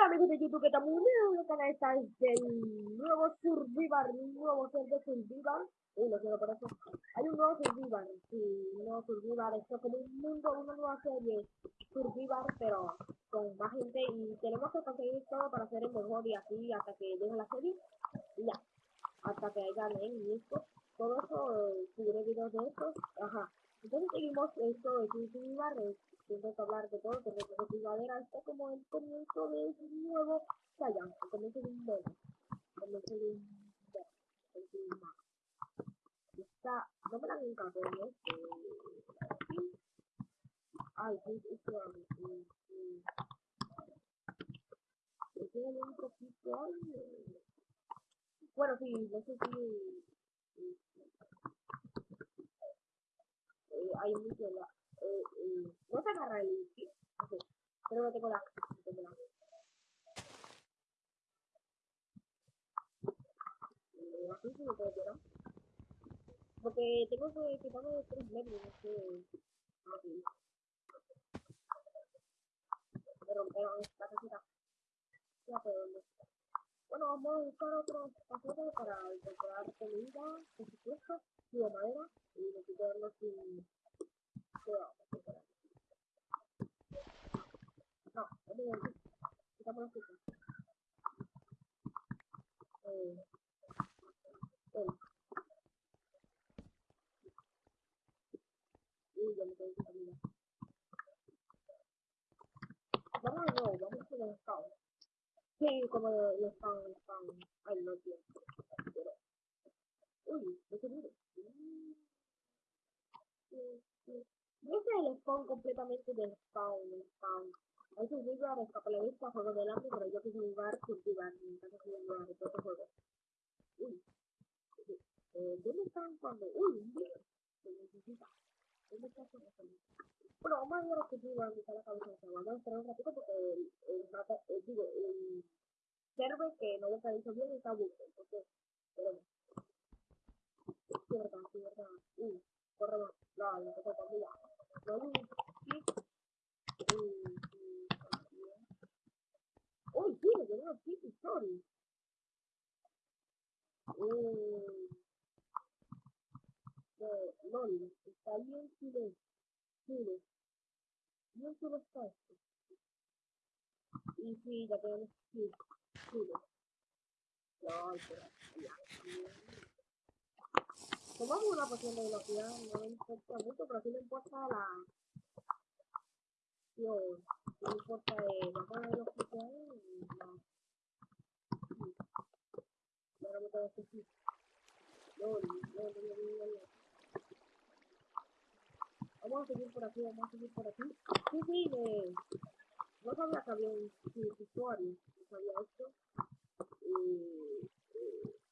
Hola amigos de YouTube, que estamos en el canal está del nuevo Survivor, un nuevo ser de Survivor. Uy, no quiero por eso. Hay un nuevo Survivor, sí, un nuevo Survivor, esto es como un mundo, una nueva serie Survivor, pero con más gente y tenemos que conseguir todo para hacer el mejor y así hasta que llegue la serie. Y ya, hasta que haya y esto, todo eso, subiré videos de esto, ajá. Entonces seguimos esto de Survivor, tengo que hablar de todo, porque la primavera está como el comienzo de un nuevo Saiyan, el comienzo de un nuevo, el comienzo de un nuevo, Está, no me la han encantado, ¿no? Ay, sí, es que tiene un poquito, bueno, sí, no sé si, eh, hay mucho la, eh, eh, no se agarra el okay. pero no tengo la así sí me puedo tirar porque tengo que quitarme de tres metros no sé aquí casita ya bueno vamos a buscar otros paquetes para incorporar comida por supuesto y de madera y necesitarlo sin cuidado no, no me voy quitamos eh y ya vamos de el spawn sí, como el spawn, el spawn ay no pero uy, no se mire no es el spawn completamente del spawn, el spawn. Hay que jugar a escapalevista, juego del hambre, pero yo quiero jugar cultivar, me encanta jugar de todo juego. Uy, eh, ¿dónde están cuando? Uy, un video. Se necesita. ¿Dónde está eso? Bueno, vamos a ver a cultivar, donde está la cabeza de Vamos a esperar un ratito porque el, el, el, digo, el server que no está entonces. Sí, sí. Uy, corre más. No, no. Uy, sí, me aquí. Eh. Chile. Bien Chile está esto. Y sí, ya tenemos Chile. Chile. Tomamos una poción de velocidad, no me importa mucho, pero sí me importa la... Tío, no me importa eh, bajar la velocidad y la... Ahora me tengo que decir. No, no, no, no, no, no. Vamos a seguir por aquí, vamos a seguir por aquí. Sí, sí. No sabía que había un usuario, no sabía esto. Y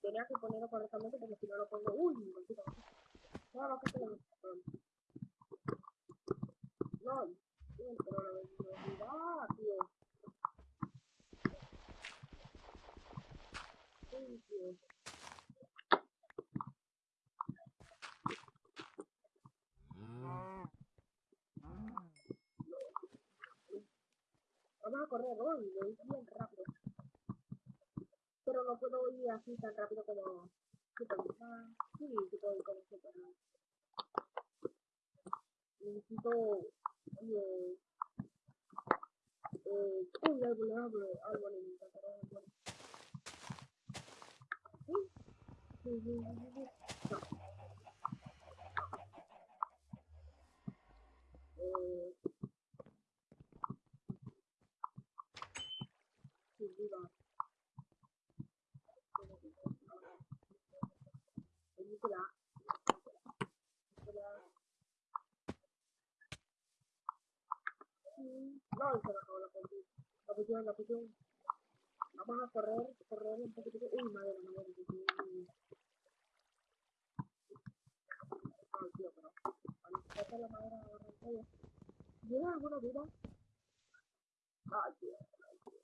tenía que ponerlo correctamente porque si no lo pongo. Uy. No, no, No, Correr hoy, voy bien rápido pero no puedo ir así tan rápido como Superman. Sí, sí puedo ir como Superman. Necesito... Eh, eh, uy, árbol, árbol, árbol, árbol. Sí, sí, sí, sí. No. Eh... Sí, viva. película no se la acabó la la pusieron vamos a correr correr un poquito. Uy madera madera ay tío pero cuando se la madera agarra el cuello ¿Tienes alguna duda? Ay, tío, ay, tío.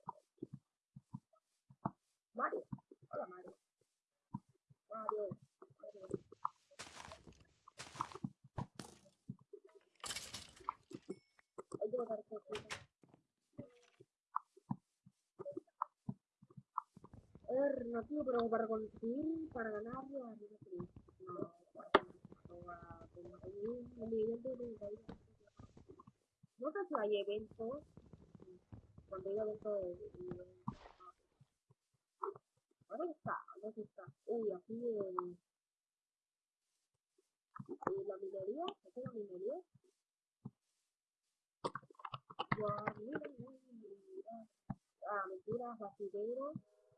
Mario. Hola, Mario. Mario. Alternativo, pero para conseguir, para ganar la Liga Cruz. No, no a de No sé si hay eventos, cuando hay eventos ¿Dónde está? ¿Dónde está? Uy, aquí el... la minería, ¿es la minería? Ya, mira, mira. Ah, mentira, basurero.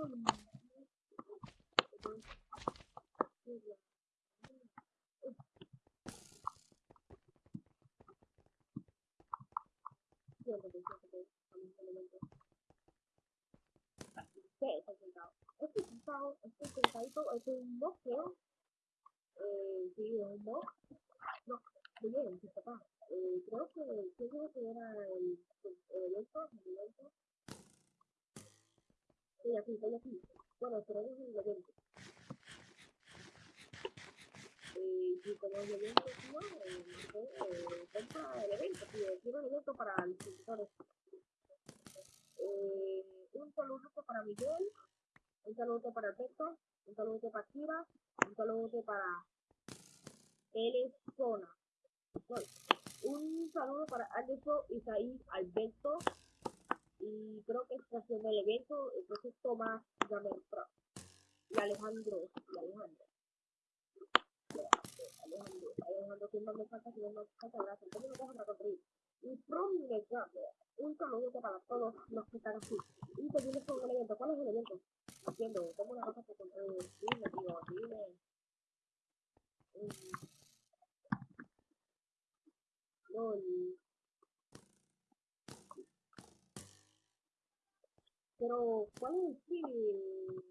va a salir otro? ¿Qué es el sentado? Este sentado, este sentadito es un museo eh, sí, es un bot. No, muy bien, sí, papá. Eh, creo que, creo que era el, el evento, el evento. Estoy aquí, estoy aquí. Bueno, esperemos el evento. Eh, y como el evento, tío, eh, no sé, eh, compra el evento, tío. Quiero el evento para los suscriptores. Eh, un saludo para Miguel, un saludo para Beto, un saludo para Kira, un saludo para L. Zona. un saludo para Anderson, Isaí, Alberto. Y creo que está haciendo el evento. Entonces Tomás Gamer Pro. Y Alejandro. Y Alejandro. Alejandro, Alejandro, ¿quién más me falta? ¿Quién más me falta? Gracias. ¿Cómo me dejan reconstruir? Y From un saludo para todos los que están aquí. Y seguimos con el evento. ¿Cuál es el evento? Haciendo, como una cosa que eh, dime, tío, dime. Pero, ¿cuál es el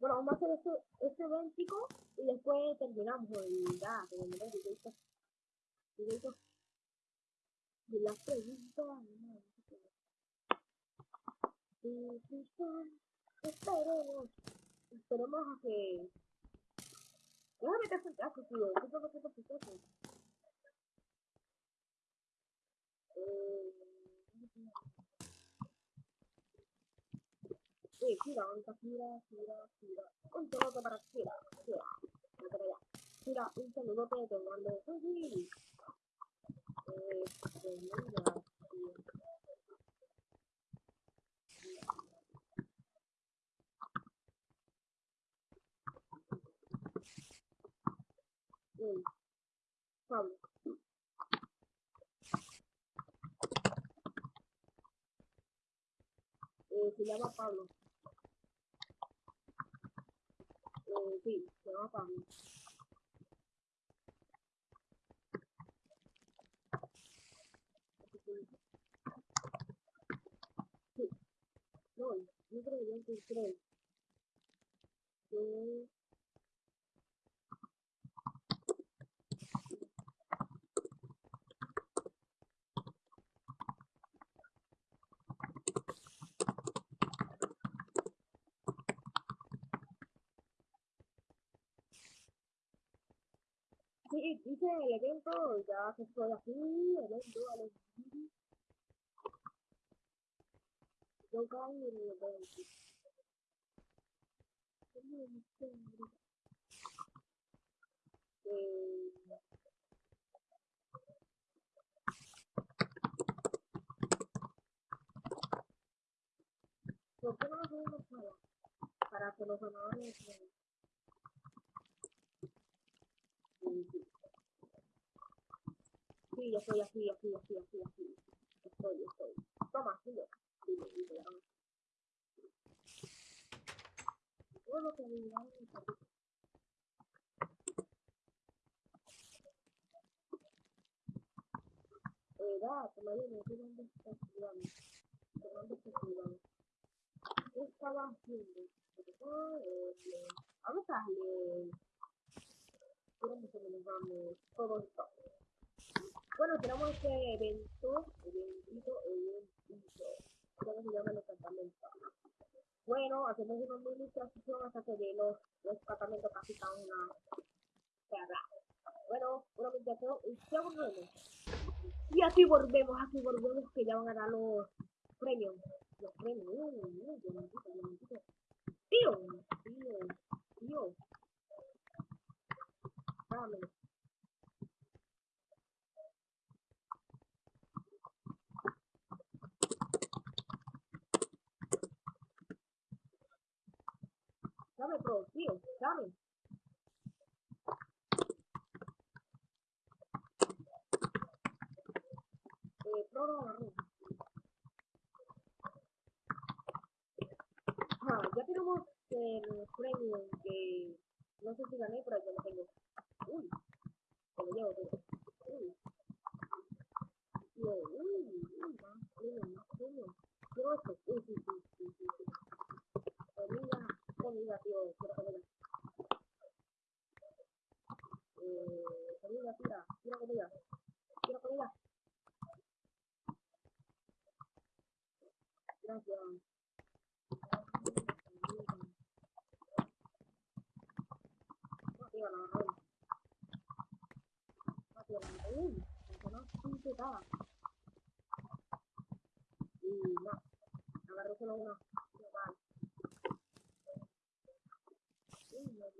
Bueno, vamos a hacer este, este eventico y después terminamos y ya, terminamos el directo. Directo. Y las preguntas, no, Esperemos. Esperemos a que Déjame que hacer caso, tío. ¿Qué tengo que hacer caso? Eh... Eh, gira, ahorita gira, gira, gira. Un saludo para gira, gira. Para allá. Gira, un saludo que te mando. Sí, Eh, tremenda, tío. Mm. Pablo. Eh, se llama Pablo. Eh, sí, se llama Pablo. Sí. No, no creo que creo. Eh, Sí, hice el evento, ya que estoy aquí, evento, evento. Yo caí en el evento. Eh, ¿Por qué no lo para, que los Sí, yo estoy aquí, aquí, aquí, aquí, aquí. Estoy, estoy. Toma, sigue. Sigue, sigue, vamos. Todo lo que Eh, verdad, todavía no sé dónde está estudiando. ¿Dónde está estudiando? ¿Qué estaba haciendo? Eh, vamos a leer. Vamos a leer todo esto. Bueno, tenemos este evento, eventito, eventito. ¿Cómo se llama el campamento? Bueno, hacemos una administración hasta que de los, los campamentos casi están una... Bueno, una administración y ya volvemos. Y así volvemos, así volvemos que ya van a dar los premios. Los premios. Tío, tío, tío. Pro, tío, dame. Eh, pro, no, Ah, ya tenemos el premio que no sé si gané, pero yo lo tengo. Uy, se lo llevo todo. Uy. Uy, uy, uy, más premio, más premio. Quiero esto. Uy, sí, sí, sí, sí. sí. Comida, Eh, comida, tira. Quiero comida. Gracias. Uy, no. Y no, agarré solo una. Vale. Uy, me olvidaste.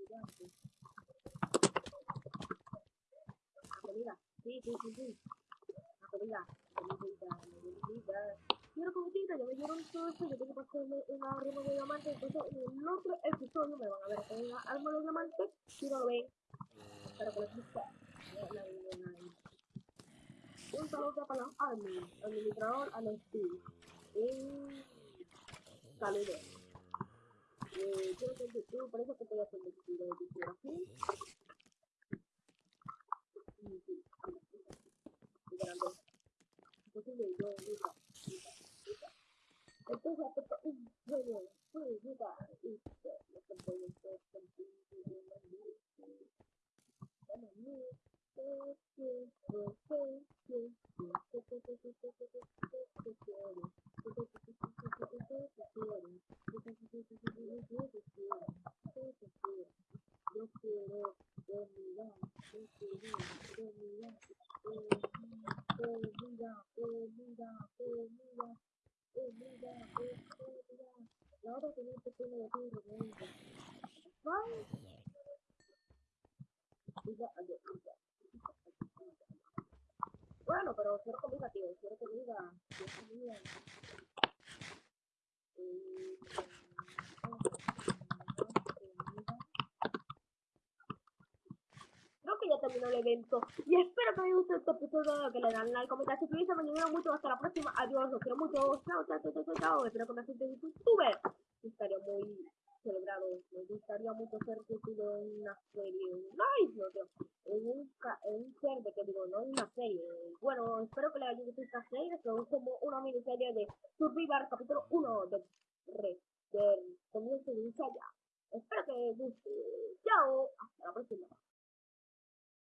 La comida. Sí, sí, sí, sí. Comida. Quiero comidita, ya me dieron todo esto, yo tengo que hacerme una arma de diamante, entonces en el otro episodio me van a ver con una arma de diamante, si no ven, espero que les guste. Un saludo para los admin, administrador al Steve. Un saludo. Eh, quiero que YouTube, por eso que estoy de. Grande. Entonces yo, yo, yo, y lo que yo quiero dominar, yo quiero dominar, dominar, dominar, dominar, dominar, dominar. Y ahora que no te tengo de ti, realmente. ¿Vale? Bueno, pero quiero comida, tío, quiero comida, quiero comida. Eh, terminó el evento. Y espero que les guste este episodio, que le dan like, comentar, suscribirse, me ayudan mucho. Hasta la próxima. Adiós, los quiero mucho. Chao, chao, chao, chao, chao. Espero que me gente de YouTube. Estaría muy celebrado. Me gustaría mucho ser en una serie. Nice, no. En un, en un server, que digo, no en una serie. Bueno, espero que les haya gustado esta serie. Que es como una miniserie de Survivor, capítulo 1 de, de, del comienzo de ya Espero que les guste. Chao. Hasta la próxima.